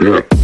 Yeah.